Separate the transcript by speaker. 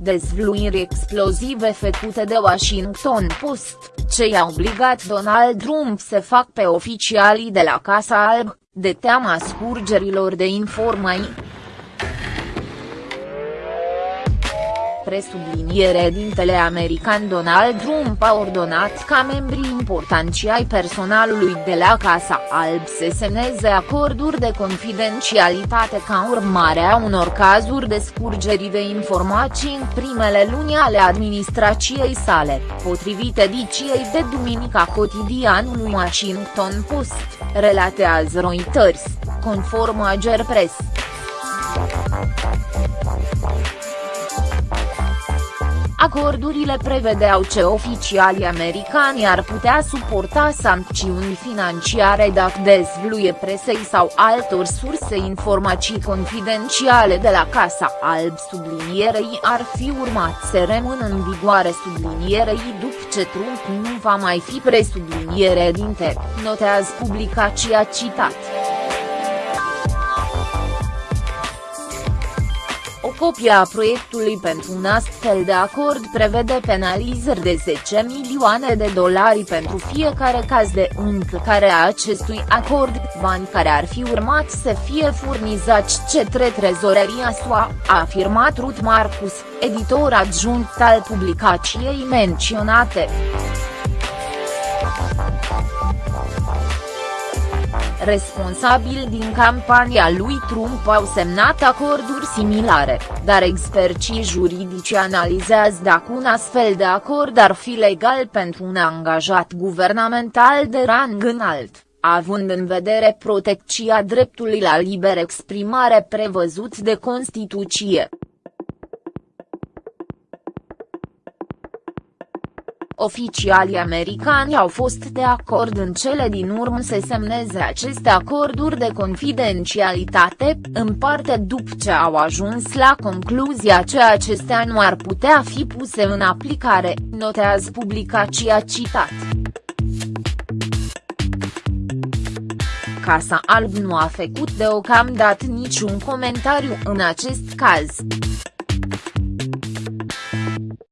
Speaker 1: dezvluiri explozive făcute de Washington Post, ce i-a obligat Donald Trump să fac pe oficialii de la Casa Alb, de teama scurgerilor de informații. Presubliniere dintele american Donald Trump a ordonat ca membrii importanți ai personalului de la Casa Alb să semneze acorduri de confidențialitate ca urmare a unor cazuri de scurgeri de informații în primele luni ale administrației sale, potrivit ediciei de duminica cotidianului Washington Post, relatează Reuters, conform Ager Press. Acordurile prevedeau ce oficialii americani ar putea suporta sancțiuni financiare dacă dezvluie presei sau altor surse informații confidențiale de la Casa Alb sublinierei ar fi urmat să rămână în vigoare sublinierei după ce Trump nu va mai fi presubliniere dinte, notează publicația citat. Copia proiectului pentru un astfel de acord prevede penalizări de 10 milioane de dolari pentru fiecare caz de încălcare a acestui acord, bani care ar fi urmat să fie furnizați cetre trezoreria SUA, a afirmat Ruth Marcus, editor adjunct al publicației menționate. Responsabili din campania lui Trump au semnat acorduri similare, dar experții juridici analizează dacă un astfel de acord ar fi legal pentru un angajat guvernamental de rang înalt având în vedere protecția dreptului la liber exprimare prevăzut de Constituție. Oficialii americani au fost de acord în cele din urmă să semneze aceste acorduri de confidențialitate, în parte după ce au ajuns la concluzia că acestea nu ar putea fi puse în aplicare, notează publicația citat. Casa Alb nu a făcut deocamdată niciun comentariu în acest caz.